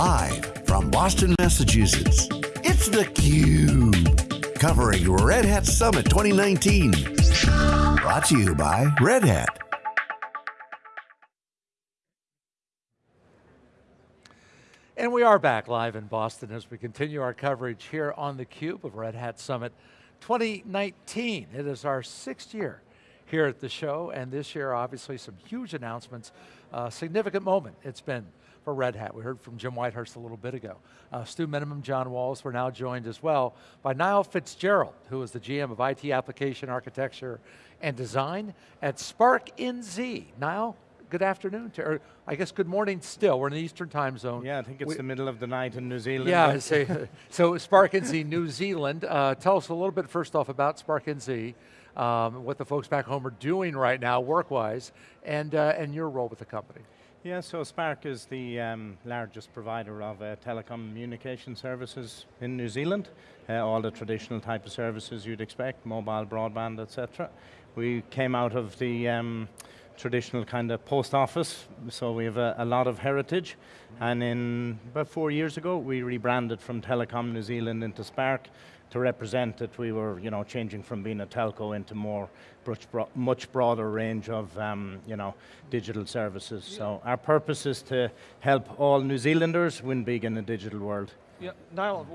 Live from Boston, Massachusetts, it's theCUBE. Covering Red Hat Summit 2019. Brought to you by Red Hat. And we are back live in Boston as we continue our coverage here on theCUBE of Red Hat Summit 2019. It is our sixth year here at the show, and this year obviously some huge announcements, uh, significant moment it's been for Red Hat. We heard from Jim Whitehurst a little bit ago. Uh, Stu Miniman, John Walls, we're now joined as well by Niall Fitzgerald, who is the GM of IT Application Architecture and Design at Spark NZ. Niall, good afternoon, to, or I guess good morning still, we're in the Eastern time zone. Yeah, I think it's we, the middle of the night in New Zealand. Yeah, say, so Spark NZ New Zealand. Uh, tell us a little bit first off about Spark NZ, um, what the folks back home are doing right now work-wise, and, uh, and your role with the company. Yeah, so Spark is the um, largest provider of uh, telecommunication services in New Zealand. Uh, all the traditional type of services you'd expect, mobile, broadband, etc. We came out of the um, traditional kind of post office, so we have a, a, lot of heritage. And in about four years ago, we rebranded from Telecom New Zealand into Spark to represent that we were, you know, changing from being a telco into more, much broader range of, um, you know, digital services. So our purpose is to help all New Zealanders win big in the digital world. Yeah, Niall,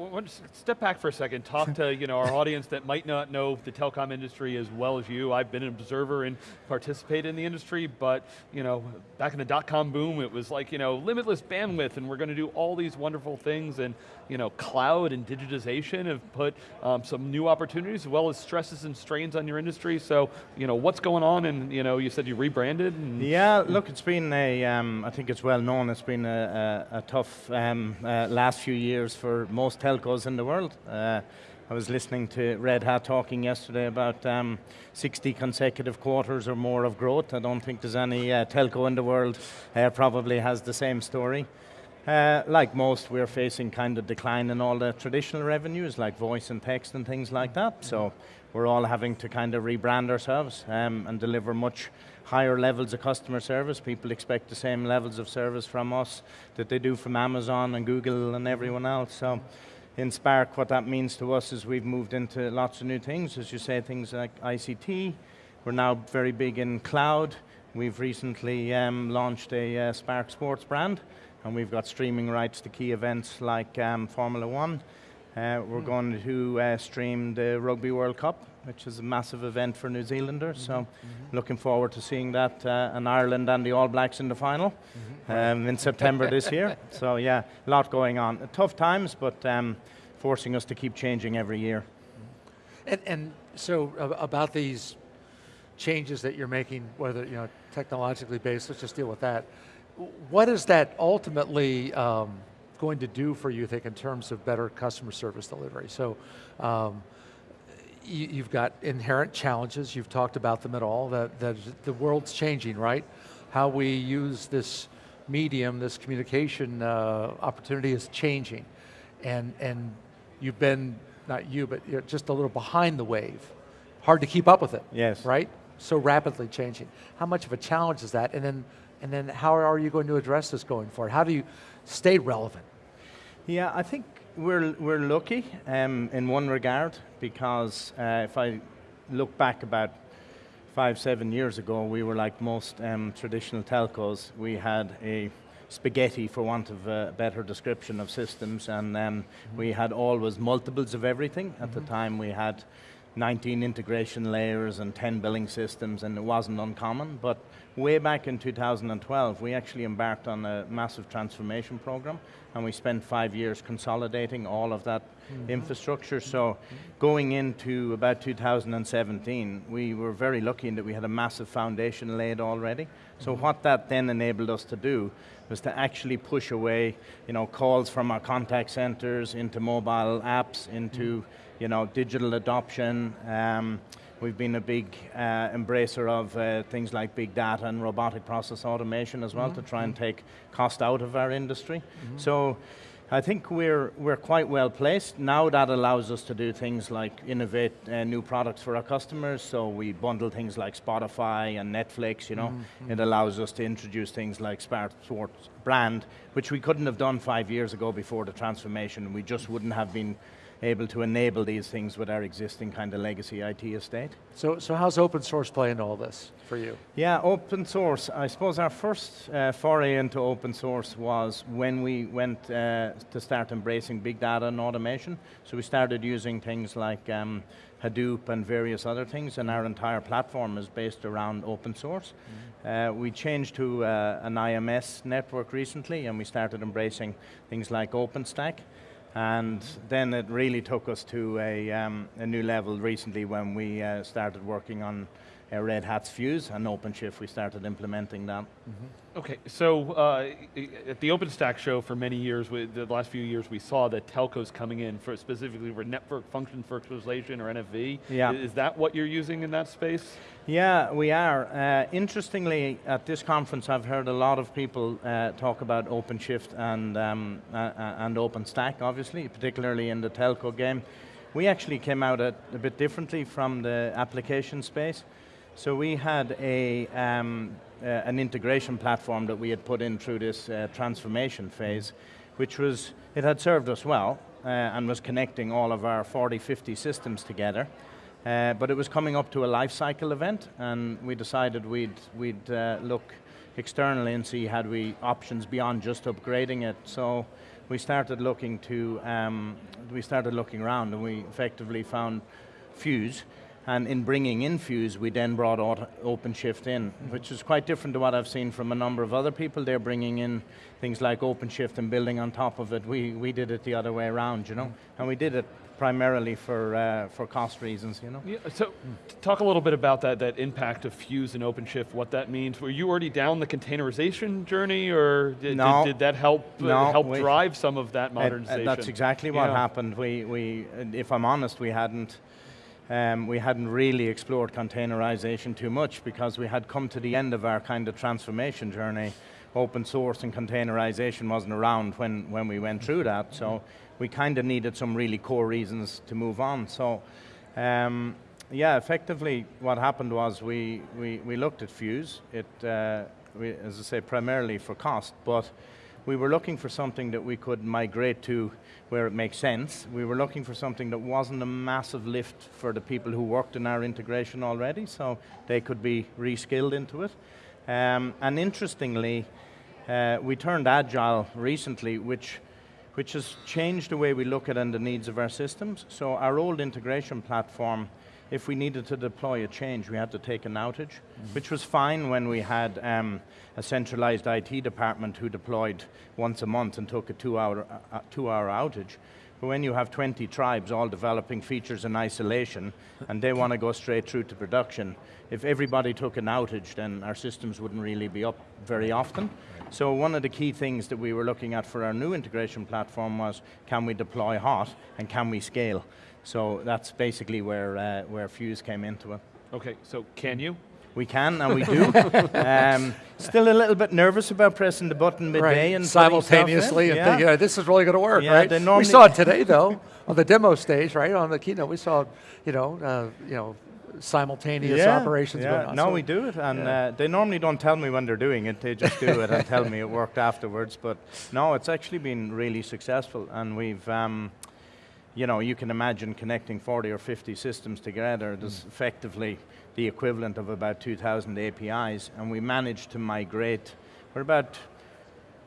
step back for a second. Talk to you know our audience that might not know the telecom industry as well as you. I've been an observer and participated in the industry, but you know, back in the dot-com boom, it was like you know limitless bandwidth, and we're going to do all these wonderful things, and you know, cloud and digitization have put um, some new opportunities as well as stresses and strains on your industry. So, you know, what's going on? And you know, you said you rebranded. yeah, look, it's been a. Um, I think it's well known. It's been a, a, a tough um, uh, last few years for most telcos in the world. Uh, I was listening to Red Hat talking yesterday about um, 60 consecutive quarters or more of growth. I don't think there's any uh, telco in the world uh, probably has the same story. Uh, like most, we're facing kind of decline in all the traditional revenues, like voice and text and things like that. So we're all having to kind of rebrand ourselves um, and deliver much higher levels of customer service. People expect the same levels of service from us that they do from Amazon and Google and everyone else. So in Spark, what that means to us is we've moved into lots of new things, as you say, things like ICT. We're now very big in cloud. We've recently um, launched a uh, Spark Sports brand, and we've got streaming rights to key events like um, Formula One. Uh, we're mm. going to uh, stream the Rugby World Cup which is a massive event for New Zealanders. Mm -hmm. So mm -hmm. looking forward to seeing that uh, in Ireland and the All Blacks in the final mm -hmm. um, in September this year. So yeah, a lot going on. Tough times, but um, forcing us to keep changing every year. Mm-hmm. And, and so about these changes that you're making, whether you know technologically based, let's just deal with that. What is that ultimately um, going to do for you, I think, in terms of better customer service delivery? So, um, you, have got inherent challenges, you've talked about them at all, that, that the world's changing, right? How we use this medium, this communication uh, opportunity is changing. And, and you've been, not you, but you're just a little behind the wave. Hard to keep up with it. Yes. Right? So rapidly changing. How much of a challenge is that? And then, and then how are you going to address this going forward? How do you stay relevant? Yeah, I think we're, we're lucky um, in one regard because uh, if I look back about five, seven years ago, we were like most um, traditional telcos. We had a spaghetti, for want of a better description of systems, and um, mm -hmm. we had always multiples of everything. At mm -hmm. the mm-hmm. time, we had 19 integration layers and 10 billing systems, and it wasn't uncommon. But way back in 2012, we actually embarked on a massive transformation program, and we spent five years consolidating all of that mm -hmm. infrastructure. So going into about 2017, we were very lucky in that we had a massive foundation laid already. So mm -hmm. what that then enabled us to do was to actually push away you know, calls from our contact centers into mobile apps, into mm -hmm you know, digital adoption. Um, we've been a big uh, embracer of uh, things like big data and robotic process automation as well mm -hmm. to try and mm-hmm. take cost out of our industry. Mm -hmm. So I think we're, we're quite well placed. Now that allows us to do things like innovate uh, new products for our customers. So we bundle things like Spotify and Netflix, you know. Mm -hmm. It allows us to introduce things like Sports brand, which we couldn't have done five years ago before the transformation. We just wouldn't have been able to enable these things with our existing kind of legacy IT estate. So, so how's open source playing all this for you? Yeah, open source. I suppose our first uh, foray into open source was when we went uh, to start embracing big data and automation. So we started using things like um, Hadoop and various other things, and our entire platform is based around open source. Mm -hmm. uh, we changed to uh, an IMS network recently, and we started embracing things like OpenStack. And then it really took us to a, um, a new level recently when we uh, started working on uh, Red Hat's Fuse and OpenShift, we started implementing that. Mm -hmm. Okay, so uh, at the OpenStack show for many years, we, the last few years, we saw that telcos coming in for specifically for network function virtualization or NFV. Yeah. Is that what you're using in that space? Yeah, we are. Uh, interestingly, at this conference, I've heard a lot of people uh, talk about OpenShift and, um, uh, uh, and OpenStack, obviously, particularly in the telco game. We actually came out a, a bit differently from the application space. So we had a, um, uh, an integration platform that we had put in through this uh, transformation phase, which was, it had served us well uh, and was connecting all of our 40, 50 systems together. Uh, but it was coming up to a life cycle event and we decided we'd, we'd uh, look externally and see had we options beyond just upgrading it. So we started looking to, um, we started looking around and we effectively found Fuse, and in bringing in Fuse, we then brought OpenShift in, which is quite different to what I've seen from a number of other people. They're bringing in things like OpenShift and building on top of it. We, we did it the other way around, you know? And we did it primarily for, uh, for cost reasons, you know? Yeah, so talk a little bit about that, that impact of Fuse and OpenShift, what that means. Were you already down the containerization journey or did, no, did, did that help, uh, no, help we, drive some of that modernization? It, that's exactly what yeah. happened. We, we, if I'm honest, we hadn't, um, we hadn't really explored containerization too much because we had come to the end of our kind of transformation journey. Open source and containerization wasn't around when, when we went through that, so we kind of needed some really core reasons to move on. So, um, yeah, effectively what happened was we, we, we looked at Fuse, it, uh, we, as I say, primarily for cost, but we were looking for something that we could migrate to where it makes sense. We were looking for something that wasn't a massive lift for the people who worked in our integration already, so they could be reskilled into it. Um, and interestingly, uh, we turned agile recently, which, which has changed the way we look at and the needs of our systems. So our old integration platform if we needed to deploy a change, we had to take an outage, mm -hmm. which was fine when we had um, a centralized IT department who deployed once a month and took a two-hour uh, two hour outage. But when you have 20 tribes all developing features in isolation, and they want to go straight through to production, if everybody took an outage, then our systems wouldn't really be up very often. So one of the key things that we were looking at for our new integration platform was, can we deploy hot, and can we scale? So that's basically where, uh, where Fuse came into it. Okay, so can you? We can, and we do. um, still a little bit nervous about pressing the button midday right. and simultaneously and yeah. thinking, oh, this is really going to work, yeah, right? We saw it today, though, on the demo stage, right? On the keynote, we saw, you know, uh, you know, simultaneous yeah, operations yeah. going on. No, so we do it, and yeah. uh, they normally don't tell me when they're doing it. They just do it and tell me it worked afterwards. But no, it's actually been really successful, and we've. Um, you know, you can imagine connecting 40 or 50 systems together. There's mm. effectively the equivalent of about 2,000 APIs, and we managed to migrate. We're about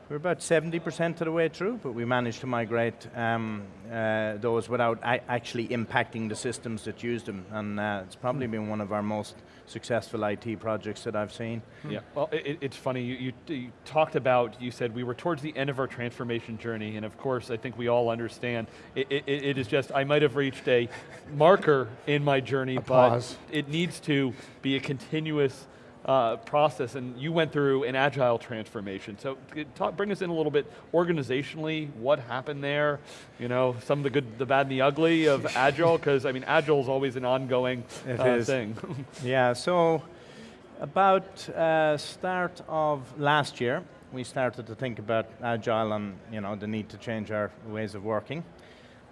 we're about 70% of the way through, but we managed to migrate um, uh, those without actually impacting the systems that use them, and uh, it's probably mm. been one of our most successful IT projects that I've seen. Yeah, well, it, it's funny, you, you, you, talked about, you said we were towards the end of our transformation journey, and of course, I think we all understand, it, it, it is just, I might have reached a marker in my journey, a but pause. it needs to be a continuous uh, process, and you went through an agile transformation. So talk, bring us in a little bit organizationally, what happened there, you know, some of the good, the bad, and the ugly of agile, because I mean, agile is always an ongoing uh, thing. yeah, so about uh, start of last year, we started to think about agile and you know the need to change our ways of working.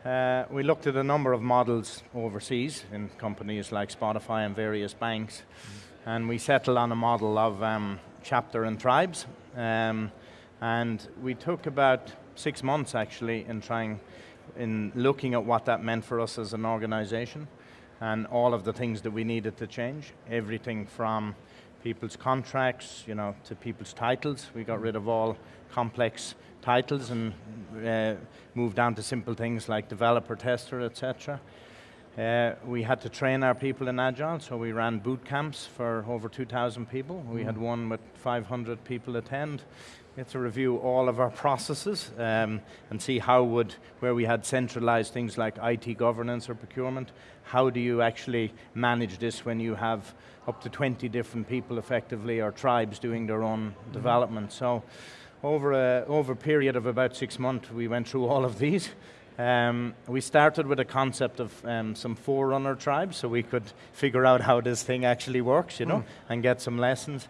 Uh, we looked at a number of models overseas in companies like Spotify and various banks, mm. And we settled on a model of um, chapter and tribes. Um, and we took about six months actually in trying, in looking at what that meant for us as an organization and all of the things that we needed to change. Everything from people's contracts, you know, to people's titles. We got rid of all complex titles and uh, moved down to simple things like developer, tester, etc. Uh, we had to train our people in Agile, so we ran boot camps for over 2,000 people. We mm. had one with 500 people attend. We had to review all of our processes um, and see how would, where we had centralized things like IT governance or procurement, how do you actually manage this when you have up to 20 different people effectively or tribes doing their own mm development. So over a, over a period of about six months, we went through all of these. Um, we started with a concept of um, some forerunner tribes so we could figure out how this thing actually works, you know, mm. and get some lessons.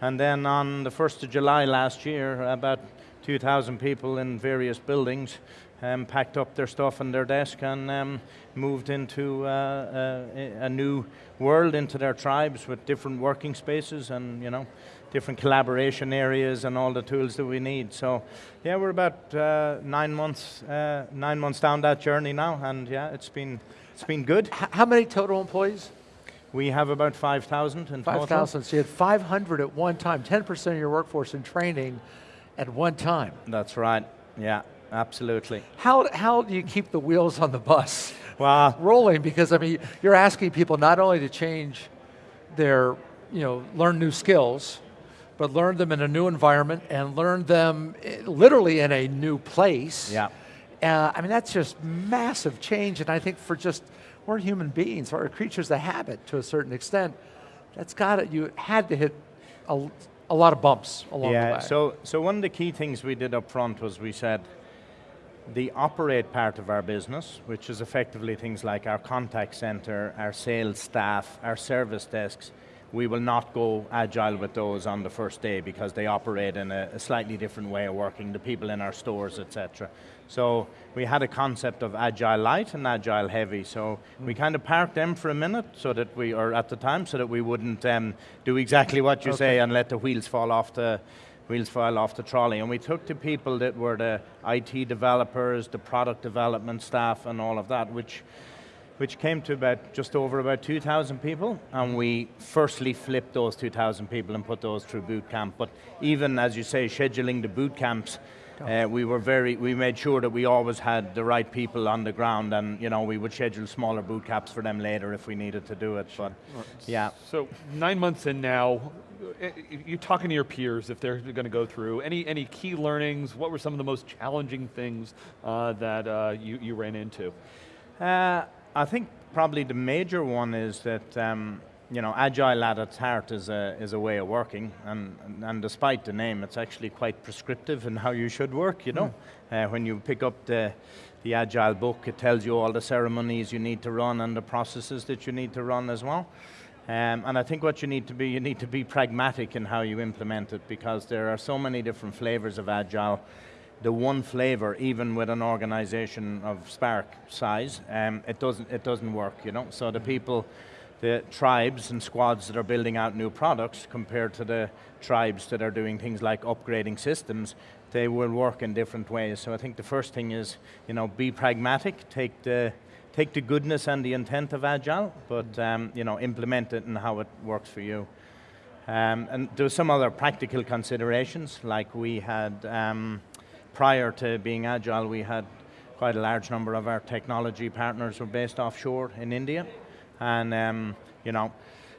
And then on the 1st of July last year, about 2,000 people in various buildings um, packed up their stuff and their desk and um, moved into uh, a, uh, a new world, into their tribes with different working spaces and, you know, different collaboration areas and all the tools that we need. So, yeah, we're about uh, nine months uh, nine months down that journey now, and yeah, it's been it's been good. H how many total employees? We have about 5,000 in 5, 5,000, so you had 500 at one time, 10% of your workforce in training at one time. That's right, yeah, absolutely. How, how do you keep the wheels on the bus well, rolling? Because, I mean, you're asking people not only to change their, you know, learn new skills, but learn them in a new environment and learn them eh, literally in a new place. Yeah. Uh, I mean, that's just massive change, and I think for just, we're human beings, we're creatures of habit to a certain extent. That's got it, you had to hit a, a lot of bumps along yeah, the way. So, so one of the key things we did up front was we said, the operate part of our business, which is effectively things like our contact center, our sales staff, our service desks, we will not go agile with those on the first day because they operate in a, a slightly different way of working, the people in our stores, etc. So we had a concept of agile light and agile heavy. So mm. we kind of parked them for a minute so that we, or at the time, so that we wouldn't um, do exactly what you okay. say and let the wheels fall off the wheels fall off the trolley. And we took the people that were the IT developers, the product development staff, and all of that, which which came to about just over about 2,000 people, and we firstly flipped those 2,000 people and put those through boot camp. But even as you say, scheduling the boot camps, uh, we were very, we made sure that we always had the right people on the ground, and you know we would schedule smaller boot camps for them later if we needed to do it. But yeah. So nine months in now, eh, you're talking to your peers if they're going to go through any any key learnings. What were some of the most challenging things uh, that uh, you you ran into? I think probably the major one is that um, you know agile at its heart is a is a way of working, and and despite the name, it's actually quite prescriptive in how you should work. You know, mm. uh, when you pick up the the agile book, it tells you all the ceremonies you need to run and the processes that you need to run as well. Um, and I think what you need to be, you need to be pragmatic in how you implement it because there are so many different flavors of agile the one flavor, even with an organization of Spark size, um, it doesn't it doesn't work. You know, so the people, the tribes and squads that are building out new products compared to the tribes that are doing things like upgrading systems, they will work in different ways. So I think the first thing is, you know, be pragmatic, take the take the goodness and the intent of agile, but um, you know, implement it and how it works for you. Um, and there some other practical considerations, like we had. Um, prior to being agile, we had quite a large number of our technology partners were based offshore in India, and um, you know,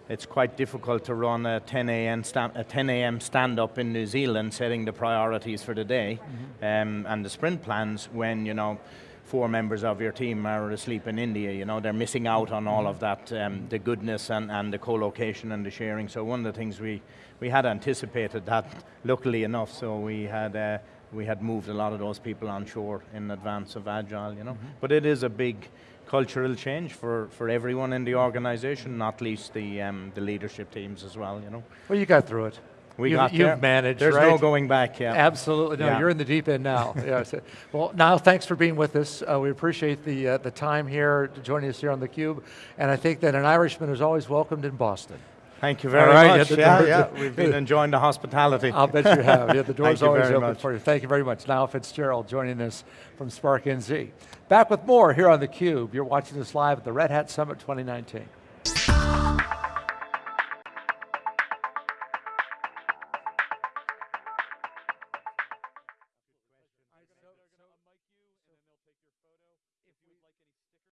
it's quite difficult to run a 10 a.m. Stand, a 10 a.m. stand up in New Zealand, setting the priorities for the day mm-hmm. um, and the sprint plans when you know four members of your team are asleep in India. You know they're missing out on all of that, um, the goodness and, and the co-location and the sharing. So one of the things we we had anticipated that, luckily enough. So we had. Uh, we had moved a lot of those people on shore in advance of Agile, you know. Mm-hmm. But it is a big cultural change for, for everyone in the organization, not least the, um, the leadership teams as well, you know. Well, you got through it. We You've- got you've there. managed, There's no going back. Yeah. Absolutely. No, Yeah. you're in the deep end now. yes. Well, now thanks for being with us. Uh, we appreciate the uh, the time here, joining us here on theCUBE. And I think that an Irishman is always welcomed in Boston. Thank you very right, much. yeah, Yeah, we've been enjoying the hospitality. I'll bet you have. Yeah, the door's always open much. for you. Thank you very much. Niall Fitzgerald joining us from Spark NZ. Back with more here on theCUBE. You're watching us live at the Red Hat Summit 2019.